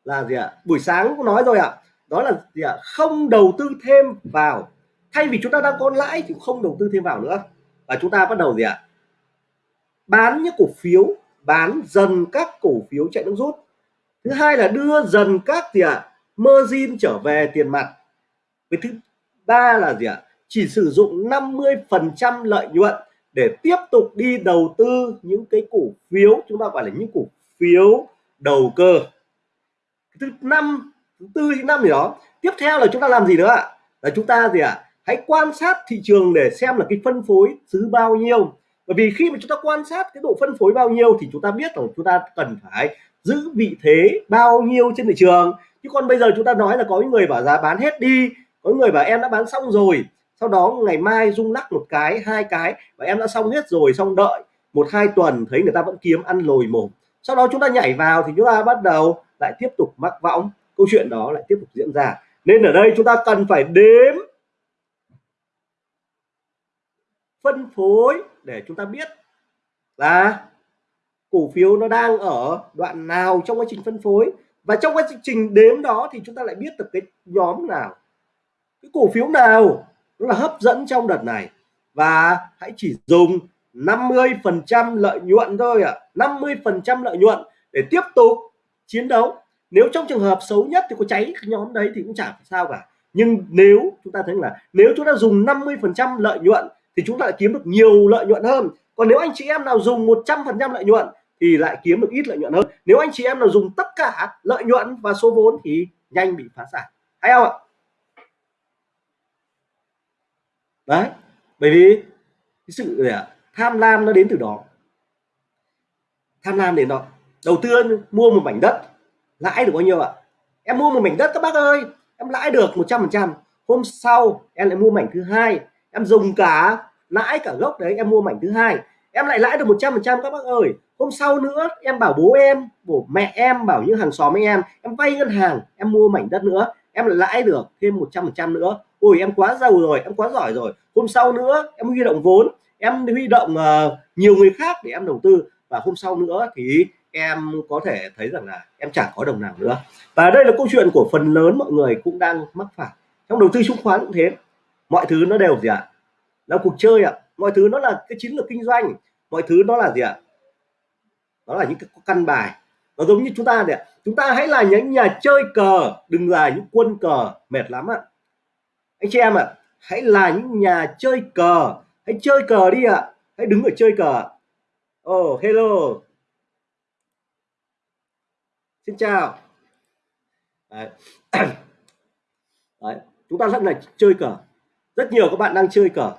là gì ạ? Buổi sáng cũng nói rồi ạ. Đó là gì ạ? Không đầu tư thêm vào. Thay vì chúng ta đang có lãi thì không đầu tư thêm vào nữa. Và chúng ta bắt đầu gì ạ? Bán những cổ phiếu, bán dần các cổ phiếu chạy nước rút. Thứ hai là đưa dần các gì ạ? Margin trở về tiền mặt. Với thứ ba là gì ạ? Chỉ sử dụng 50 phần trăm lợi nhuận để tiếp tục đi đầu tư những cái cổ phiếu, chúng ta gọi là những cổ phiếu đầu cơ. Thứ năm, thứ tư, thứ năm gì đó. Tiếp theo là chúng ta làm gì nữa ạ? Là chúng ta gì ạ? Hãy quan sát thị trường để xem là cái phân phối thứ bao nhiêu. Bởi vì khi mà chúng ta quan sát cái độ phân phối bao nhiêu thì chúng ta biết rằng chúng ta cần phải giữ vị thế bao nhiêu trên thị trường. Chứ còn bây giờ chúng ta nói là có những người bảo giá bán hết đi, có người bảo em đã bán xong rồi sau đó ngày mai rung lắc một cái, hai cái và em đã xong hết rồi, xong đợi một hai tuần thấy người ta vẫn kiếm, ăn lồi mồm. Sau đó chúng ta nhảy vào thì chúng ta bắt đầu lại tiếp tục mắc võng. Câu chuyện đó lại tiếp tục diễn ra. Nên ở đây chúng ta cần phải đếm, phân phối để chúng ta biết là cổ phiếu nó đang ở đoạn nào trong quá trình phân phối. Và trong quá trình đếm đó thì chúng ta lại biết được cái nhóm nào, cái cổ phiếu nào nó là hấp dẫn trong đợt này. Và hãy chỉ dùng 50 phần trăm lợi nhuận thôi ạ. à. 50 phần trăm lợi nhuận để tiếp tục chiến đấu. Nếu trong trường hợp xấu nhất thì có cháy nhóm đấy thì cũng chả sao cả. Nhưng nếu chúng ta thấy là nếu chúng ta dùng 50 phần trăm lợi nhuận thì chúng ta lại kiếm được nhiều lợi nhuận hơn. Còn nếu anh chị em nào dùng 100 phần trăm lợi nhuận thì lại kiếm được ít lợi nhuận hơn. Nếu anh chị em nào dùng tất cả lợi nhuận và số vốn thì nhanh bị phá sản. Hay không ạ? Đấy. Bởi vì cái sự tham lam nó đến từ đó. Tham lam đến đó. Đầu tiên mua một mảnh đất, lãi được bao nhiêu ạ? Em mua một mảnh đất các bác ơi. Em lãi được 100 phần trăm. Hôm sau em lại mua mảnh thứ hai. Em dùng cả lãi cả gốc đấy, em mua mảnh thứ hai. Em lại lãi được 100 phần trăm các bác ơi. Hôm sau nữa, em bảo bố em, bố mẹ em, bảo những hàng xóm anh em em vay ngân hàng, em mua mảnh đất nữa. Em lại lãi được thêm 100 phần trăm nữa ôi em quá giàu rồi em quá giỏi rồi. Hôm sau nữa em huy động vốn em huy động uh, nhiều người khác để em đầu tư. Và hôm sau nữa thì em có thể thấy rằng là em chẳng có đồng nào nữa. Và đây là câu chuyện của phần lớn mọi người cũng đang mắc phải. Trong đầu tư chứng khoán cũng thế. Mọi thứ nó đều gì ạ? À? là cuộc chơi ạ. À. mọi thứ nó là cái chiến lược kinh doanh. Mọi thứ nó là gì ạ? À? đó là những cái căn bài. Nó giống như chúng ta đấy chúng ta hãy là những nhà chơi cờ đừng là những quân cờ mệt lắm ạ anh chị em ạ, hãy là những nhà chơi cờ. Hãy chơi cờ đi ạ. Hãy đứng ở chơi cờ oh hello. Xin chào. Đấy. đấy, chúng ta rất là chơi cờ. Rất nhiều các bạn đang chơi cờ.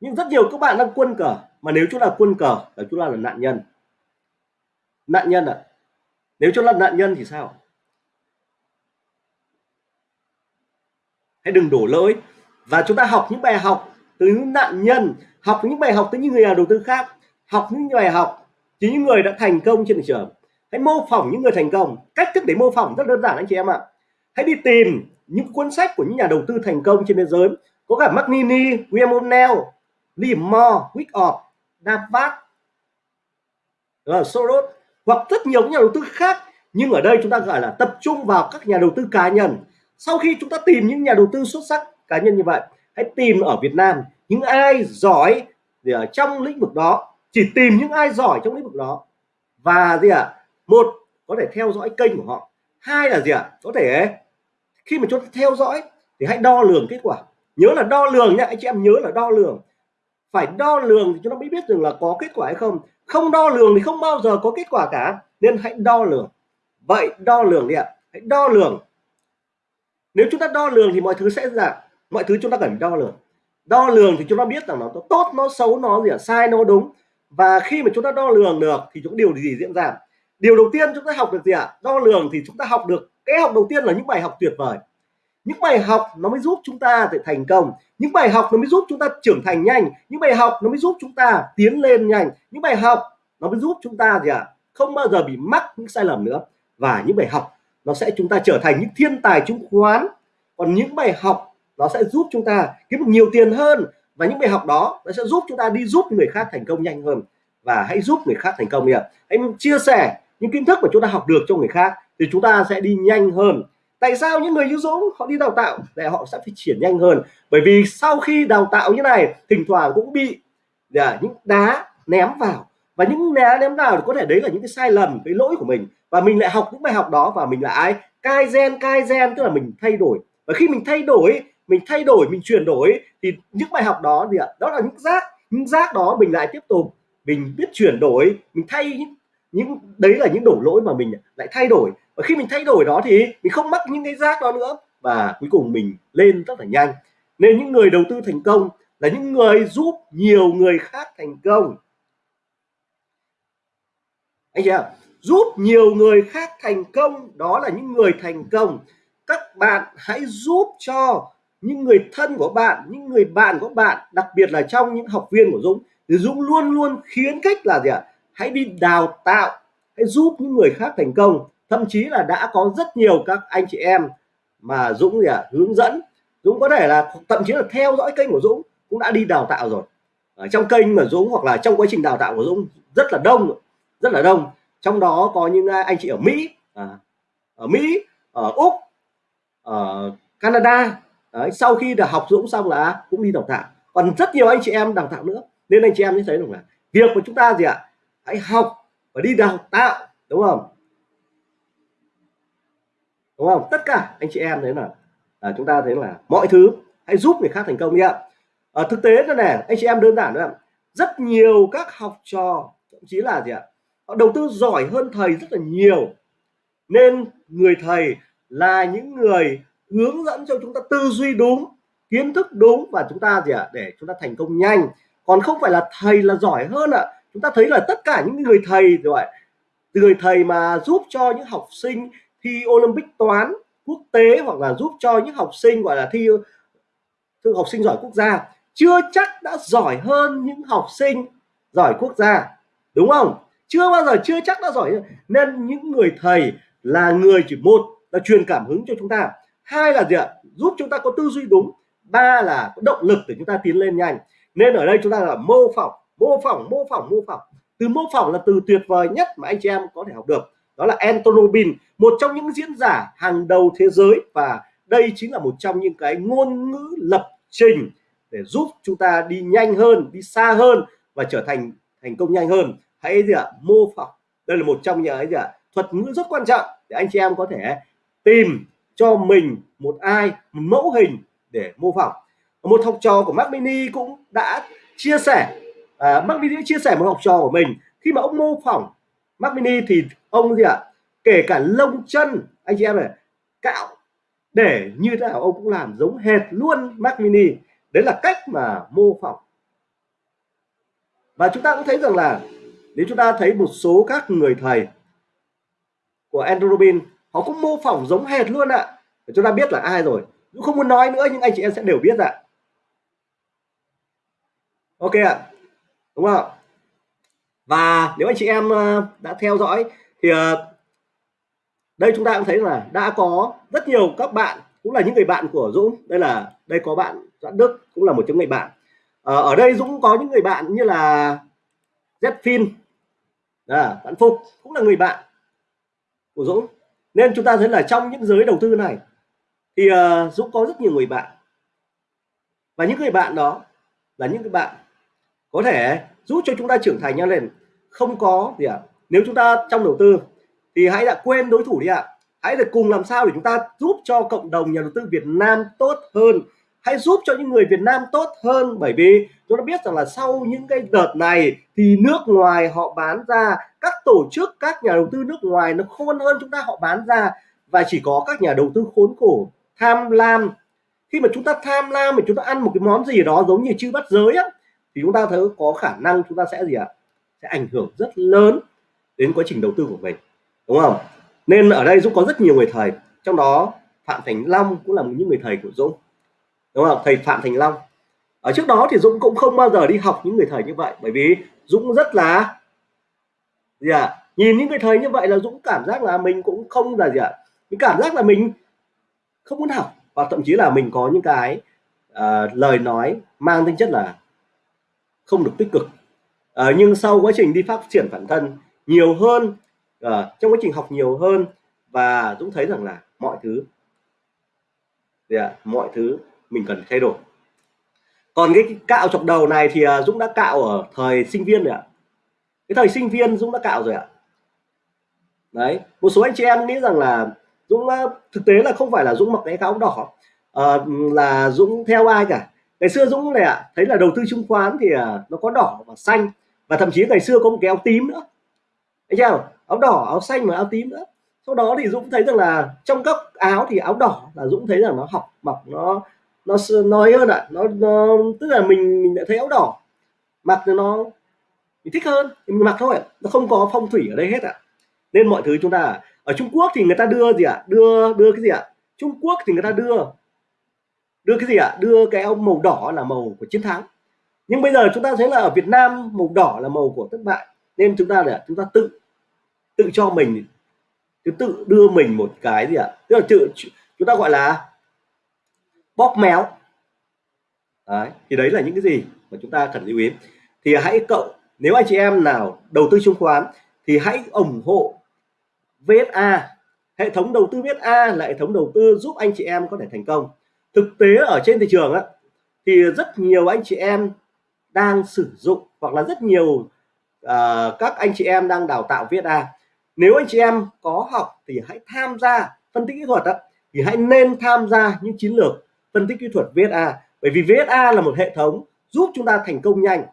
Nhưng rất nhiều các bạn đang quân cờ. Mà nếu chúng là quân cờ, là chúng ta là nạn nhân. Nạn nhân ạ. À? nếu chúng là nạn nhân thì sao? Hãy đừng đổ lỗi. Và chúng ta học những bài học từ những nạn nhân học những bài học từ những người nhà đầu tư khác học những bài học từ những người đã thành công trên thị trường. Hãy mô phỏng những người thành công. Cách thức để mô phỏng rất đơn giản anh chị em ạ. Hãy đi tìm những cuốn sách của những nhà đầu tư thành công trên thế giới. Có cả Magnini, William O'Neill, Lee Moore, Wyckoff, Davat, ờ, Soros hoặc rất nhiều nhà đầu tư khác. Nhưng ở đây chúng ta gọi là tập trung vào các nhà đầu tư cá nhân sau khi chúng ta tìm những nhà đầu tư xuất sắc cá nhân như vậy, hãy tìm ở Việt Nam những ai giỏi thì ở trong lĩnh vực đó, chỉ tìm những ai giỏi trong lĩnh vực đó. Và gì ạ? À? một, có thể theo dõi kênh của họ. Hai là gì ạ? À? có thể, khi mà chúng ta theo dõi thì hãy đo lường kết quả. Nhớ là đo lường nhá, anh chị em nhớ là đo lường. Phải đo lường thì chúng ta mới biết rằng là có kết quả hay không. Không đo lường thì không bao giờ có kết quả cả, nên hãy đo lường. Vậy đo lường đi ạ. Hãy đo lường nếu chúng ta đo lường thì mọi thứ sẽ là mọi thứ chúng ta cần đo lường đo lường thì chúng ta biết rằng nó tốt nó xấu nó gì sai nó đúng và khi mà chúng ta đo lường được thì chúng điều gì diễn ra điều đầu tiên chúng ta học được gì ạ đo lường thì chúng ta học được cái học đầu tiên là những bài học tuyệt vời những bài học nó mới giúp chúng ta để thành công những bài học nó mới giúp chúng ta trưởng thành nhanh những bài học nó mới giúp chúng ta tiến lên nhanh những bài học nó mới giúp chúng ta gì ạ không bao giờ bị mắc những sai lầm nữa và những bài học nó sẽ chúng ta trở thành những thiên tài chứng khoán. Còn những bài học, nó sẽ giúp chúng ta kiếm được nhiều tiền hơn. Và những bài học đó, nó sẽ giúp chúng ta đi giúp người khác thành công nhanh hơn. Và hãy giúp người khác thành công nhỉ hãy chia sẻ những kiến thức mà chúng ta học được cho người khác, thì chúng ta sẽ đi nhanh hơn. Tại sao những người như Dũng, họ đi đào tạo để họ sẽ phát triển nhanh hơn? Bởi vì sau khi đào tạo như này, thỉnh thoảng cũng bị à, những đá ném vào. Và những đá ném vào thì có thể đấy là những cái sai lầm, cái lỗi của mình và mình lại học những bài học đó và mình lại ai? Cai gen cai gen, tức là mình thay đổi. Và khi mình thay đổi, mình thay đổi, mình chuyển đổi, thì những bài học đó gì ạ, đó là những rác. Những rác đó mình lại tiếp tục, mình biết chuyển đổi, mình thay những những, đấy là những đổ lỗi mà mình lại thay đổi. Và khi mình thay đổi đó thì mình không mắc những cái rác đó nữa. Và cuối cùng mình lên rất là nhanh. Nên những người đầu tư thành công là những người giúp nhiều người khác thành công. Anh chị ạ giúp nhiều người khác thành công, đó là những người thành công. Các bạn hãy giúp cho những người thân của bạn, những người bạn của bạn, đặc biệt là trong những học viên của Dũng. Thì Dũng luôn luôn khuyến khích là gì ạ? Hãy đi đào tạo, hãy giúp những người khác thành công. Thậm chí là đã có rất nhiều các anh chị em mà Dũng gì ạ? Hướng dẫn. Dũng có thể là, thậm chí là theo dõi kênh của Dũng, cũng đã đi đào tạo rồi. Ở trong kênh mà Dũng hoặc là trong quá trình đào tạo của Dũng, rất là đông rất là đông trong đó có những à, anh chị ở Mỹ à, ở Mỹ ở Úc ở Canada. Đấy, sau khi được học Dũng xong là cũng đi đào tạo. Còn rất nhiều anh chị em đào tạo nữa. Nên anh chị em mới thấy được là việc của chúng ta gì ạ? Hãy học và đi đào tạo đúng không? Đúng không? Tất cả anh chị em thấy là à, chúng ta thấy là mọi thứ hãy giúp người khác thành công đi ạ. ở thực tế là này anh chị em đơn giản nữa rất nhiều các học trò thậm chí là gì ạ? Họ đầu tư giỏi hơn thầy rất là nhiều. Nên người thầy là những người hướng dẫn cho chúng ta tư duy đúng, kiến thức đúng và chúng ta gì ạ? Để chúng ta thành công nhanh. Còn không phải là thầy là giỏi hơn ạ. Chúng ta thấy là tất cả những người thầy, rồi người thầy mà giúp cho những học sinh thi Olympic toán quốc tế hoặc là giúp cho những học sinh, gọi là, thi thư học sinh giỏi quốc gia, chưa chắc đã giỏi hơn những học sinh giỏi quốc gia. Đúng không? Chưa bao giờ, chưa chắc đã giỏi. Nên những người thầy là người chỉ một, là truyền cảm hứng cho chúng ta. Hai là gì ạ? Giúp chúng ta có tư duy đúng. Ba là có động lực để chúng ta tiến lên nhanh. Nên ở đây chúng ta là mô phỏng mô phỏng mô phỏng mô phỏng. Từ mô phỏng là từ tuyệt vời nhất mà anh chị em có thể học được. Đó là Anton Robin một trong những diễn giả hàng đầu thế giới và đây chính là một trong những cái ngôn ngữ lập trình để giúp chúng ta đi nhanh hơn, đi xa hơn và trở thành thành công nhanh hơn hãy gì ạ? Mô phỏng. Đây là một trong những cái gì ạ? Thuật ngữ rất quan trọng để anh chị em có thể tìm cho mình một ai một mẫu hình để mô phỏng. Một học trò của Mac Mini cũng đã chia sẻ à, Mac Mini chia sẻ một học trò của mình. Khi mà ông mô phỏng Mac Mini thì ông gì ạ? Kể cả lông chân anh chị em này cạo để như thế nào ông cũng làm giống hệt luôn Mac Mini. Đấy là cách mà mô phỏng. Và chúng ta cũng thấy rằng là nếu chúng ta thấy một số các người thầy của Andrew Robin họ cũng mô phỏng giống hệt luôn ạ. Để chúng ta biết là ai rồi. Cũng không muốn nói nữa, nhưng anh chị em sẽ đều biết ạ. Ok ạ. Đúng không và nếu anh chị em ờ, đã theo dõi thì ờ, đây chúng ta cũng thấy là đã có rất nhiều các bạn cũng là những người bạn của Dũng. Đây là, đây có bạn Doãn Đức cũng là một trong người bạn. Ờ, ở đây Dũng có những người bạn như là Zfin à, bạn Phục cũng là người bạn của Dũng nên chúng ta thấy là trong những giới đầu tư này thì uh, Dũng có rất nhiều người bạn và những người bạn đó là những cái bạn có thể giúp cho chúng ta trưởng thành nhau lên không có gì ạ à? nếu chúng ta trong đầu tư thì hãy đã quên đối thủ đi ạ à. hãy là cùng làm sao để chúng ta giúp cho cộng đồng nhà đầu tư Việt Nam tốt hơn hãy giúp cho những người Việt Nam tốt hơn, bởi vì chúng ta biết rằng là sau những cái đợt này thì nước ngoài họ bán ra, các tổ chức, các nhà đầu tư nước ngoài nó khôn hơn chúng ta, họ bán ra. Và chỉ có các nhà đầu tư khốn khổ tham lam. Khi mà chúng ta tham lam mà chúng ta ăn một cái món gì đó giống như chư bắt giới á, thì chúng ta thấy có khả năng chúng ta sẽ gì ạ? Sẽ ảnh hưởng rất lớn đến quá trình đầu tư của mình, đúng không? Nên ở đây Dũng có rất nhiều người thầy, trong đó Phạm Thành Long cũng là một những người thầy của Dũng đúng không thầy Phạm Thành Long ở trước đó thì Dũng cũng không bao giờ đi học những người thầy như vậy bởi vì Dũng rất là gì ạ à? nhìn những người thầy như vậy là Dũng cảm giác là mình cũng không là gì ạ à? mình cảm giác là mình không muốn học và thậm chí là mình có những cái uh, lời nói mang tính chất là không được tích cực uh, nhưng sau quá trình đi phát triển bản thân nhiều hơn uh, trong quá trình học nhiều hơn và Dũng thấy rằng là mọi thứ gì à? mọi thứ mình cần thay đổi. Còn cái cạo chọc đầu này thì à, Dũng đã cạo ở thời sinh viên rồi ạ. Cái thời sinh viên Dũng đã cạo rồi ạ. Đấy một số anh chị em nghĩ rằng là Dũng à, thực tế là không phải là Dũng mặc cái áo đỏ à, là Dũng theo ai cả. Ngày xưa Dũng này ạ thấy là đầu tư chứng khoán thì à, nó có đỏ và xanh và thậm chí ngày xưa có một cái áo tím nữa. Anh chưa áo đỏ áo xanh và áo tím nữa. Sau đó thì Dũng thấy rằng là trong các áo thì áo đỏ là Dũng thấy rằng nó học mặc nó nó nói hơn ạ à. nó, nó tức là mình mình đã thấy áo đỏ mặc nó mình thích hơn thì mình mặc thôi nó không có phong thủy ở đây hết ạ à. nên mọi thứ chúng ta ở Trung Quốc thì người ta đưa gì ạ à? đưa đưa cái gì ạ à? Trung Quốc thì người ta đưa đưa cái gì ạ à? đưa cái áo màu đỏ là màu của chiến thắng nhưng bây giờ chúng ta thấy là ở Việt Nam màu đỏ là màu của thất bại nên chúng ta là chúng ta tự tự cho mình tự đưa mình một cái gì ạ à? tức là tự chúng ta gọi là bóp méo. Đấy, thì đấy là những cái gì mà chúng ta cần lưu ý. Thì hãy cậu nếu anh chị em nào đầu tư chứng khoán thì hãy ủng hộ VSA hệ thống đầu tư VSA là hệ thống đầu tư giúp anh chị em có thể thành công. Thực tế ở trên thị trường á, thì rất nhiều anh chị em đang sử dụng hoặc là rất nhiều uh, các anh chị em đang đào tạo VSA nếu anh chị em có học thì hãy tham gia phân tích kỹ thuật đó, thì hãy nên tham gia những chiến lược phân tích kỹ thuật VSA bởi vì VSA là một hệ thống giúp chúng ta thành công nhanh.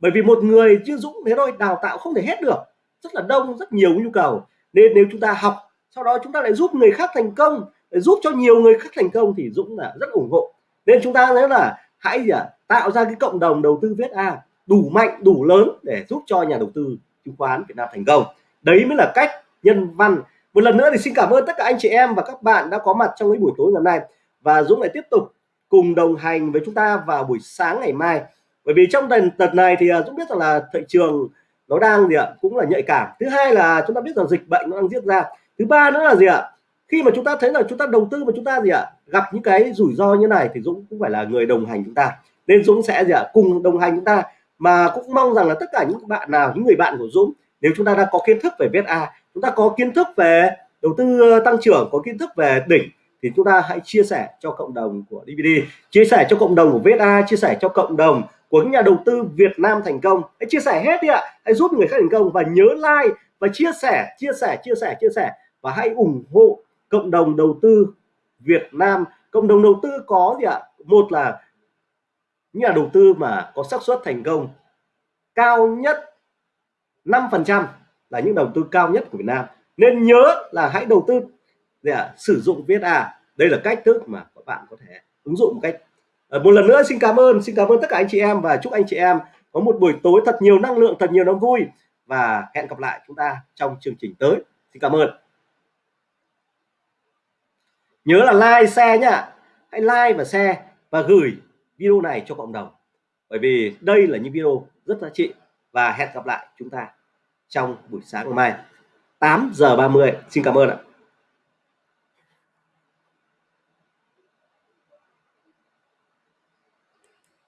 Bởi vì một người chưa Dũng thế thôi đào tạo không thể hết được. Rất là đông rất nhiều nhu cầu. Nên nếu chúng ta học sau đó chúng ta lại giúp người khác thành công để giúp cho nhiều người khác thành công thì Dũng là rất ủng hộ. Nên chúng ta thấy là hãy gì à, tạo ra cái cộng đồng đầu tư VSA đủ mạnh đủ lớn để giúp cho nhà đầu tư chứng khoán Việt Nam thành công. Đấy mới là cách nhân văn. Một lần nữa thì xin cảm ơn tất cả anh chị em và các bạn đã có mặt trong cái buổi tối ngày hôm nay và Dũng lại tiếp tục cùng đồng hành với chúng ta vào buổi sáng ngày mai. Bởi vì trong đợt đợt này thì à, Dũng biết rằng là thị trường nó đang gì ạ, cũng là nhạy cảm. Thứ hai là chúng ta biết rằng dịch bệnh nó đang diễn ra. Thứ ba nữa là gì ạ, khi mà chúng ta thấy là chúng ta đầu tư mà chúng ta gì ạ, gặp những cái rủi ro như này thì Dũng cũng phải là người đồng hành chúng ta. Nên Dũng sẽ gì ạ, cùng đồng hành chúng ta. Mà cũng mong rằng là tất cả những bạn nào, những người bạn của Dũng, nếu chúng ta đã có kiến thức về VSA chúng ta có kiến thức về đầu tư tăng trưởng, có kiến thức về đỉnh thì chúng ta hãy chia sẻ cho cộng đồng của DVD chia sẻ cho cộng đồng của VSA chia sẻ cho cộng đồng của những nhà đầu tư Việt Nam thành công. Hãy chia sẻ hết đi ạ. Hãy giúp người khác thành công và nhớ like và chia sẻ chia sẻ chia sẻ chia sẻ. Và hãy ủng hộ cộng đồng đầu tư Việt Nam. Cộng đồng đầu tư có gì ạ? Một là những nhà đầu tư mà có xác suất thành công cao nhất 5% là những đầu tư cao nhất của Việt Nam. Nên nhớ là hãy đầu tư à, sử dụng VSA đây là cách thức mà các bạn có thể ứng dụng một cách. À, một lần nữa xin cảm ơn xin cảm ơn tất cả anh chị em và chúc anh chị em có một buổi tối thật nhiều năng lượng thật nhiều niềm vui. Và hẹn gặp lại chúng ta trong chương trình tới. Xin cảm ơn. Nhớ là like share nhá. Hãy like và share và gửi video này cho cộng đồng. Bởi vì đây là những video rất giá trị. Và hẹn gặp lại chúng ta trong buổi sáng ngày mai 8 giờ 30 xin cảm ơn ạ.